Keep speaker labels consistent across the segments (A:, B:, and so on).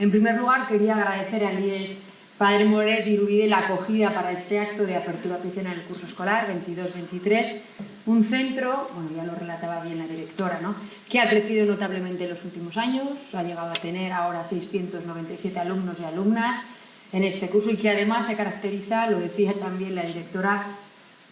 A: En primer lugar, quería agradecer al IES Padre Moret y Irubide la acogida para este acto de apertura oficial en el curso escolar 22-23, un centro, bueno, ya lo relataba bien la directora, ¿no? que ha crecido notablemente en los últimos años, ha llegado a tener ahora 697 alumnos y alumnas en este curso y que además se caracteriza, lo decía también la directora,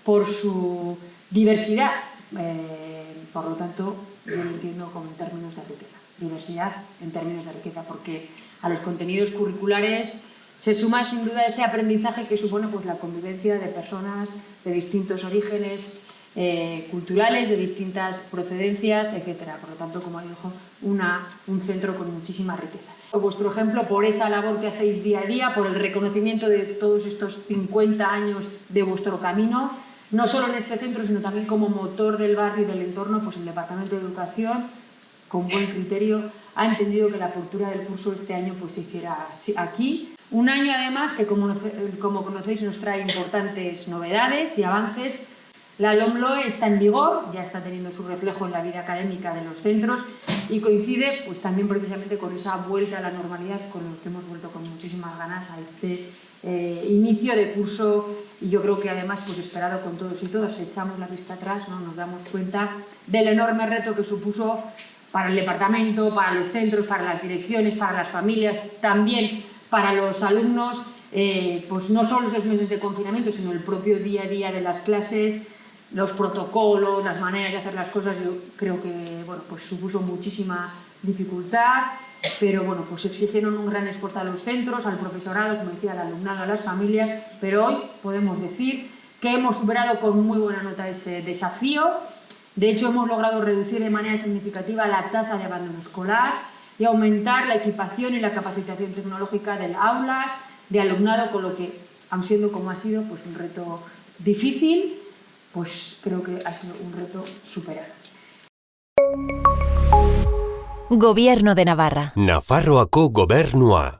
A: por su diversidad. Eh, por lo tanto, yo lo entiendo como en términos de riqueza. Diversidad en términos de riqueza, porque a los contenidos curriculares se suma sin duda ese aprendizaje que supone pues, la convivencia de personas de distintos orígenes eh, culturales, de distintas procedencias, etc. Por lo tanto, como dijo, una, un centro con muchísima riqueza. Vuestro ejemplo por esa labor que hacéis día a día, por el reconocimiento de todos estos 50 años de vuestro camino, no solo en este centro, sino también como motor del barrio y del entorno, pues el Departamento de Educación, con buen criterio, ha entendido que la apertura del curso este año pues, se hiciera aquí un año además que, como, conocéis, nos trae importantes novedades y avances. La LOMLOE está en vigor, ya está teniendo su reflejo en la vida académica de los centros y coincide pues, también precisamente con esa vuelta a la normalidad con lo que hemos vuelto con muchísimas ganas a este eh, inicio de curso y yo creo que además pues esperado con todos y todos, echamos la vista atrás, ¿no? nos damos cuenta del enorme reto que supuso para el departamento, para los centros, para las direcciones, para las familias, también para los alumnos, eh, pues no solo esos meses de confinamiento, sino el propio día a día de las clases, los protocolos, las maneras de hacer las cosas, yo creo que bueno, pues supuso muchísima dificultad, pero bueno, pues exigieron un gran esfuerzo a los centros, al profesorado, como decía, al alumnado, a las familias, pero hoy podemos decir que hemos superado con muy buena nota ese desafío, de hecho hemos logrado reducir de manera significativa la tasa de abandono escolar, y aumentar la equipación y la capacitación tecnológica del aulas, de alumnado, con lo que, aun siendo como ha sido pues, un reto difícil, pues creo que ha sido un reto superar.
B: Gobierno de Navarra.
C: Nafarroako gobernua.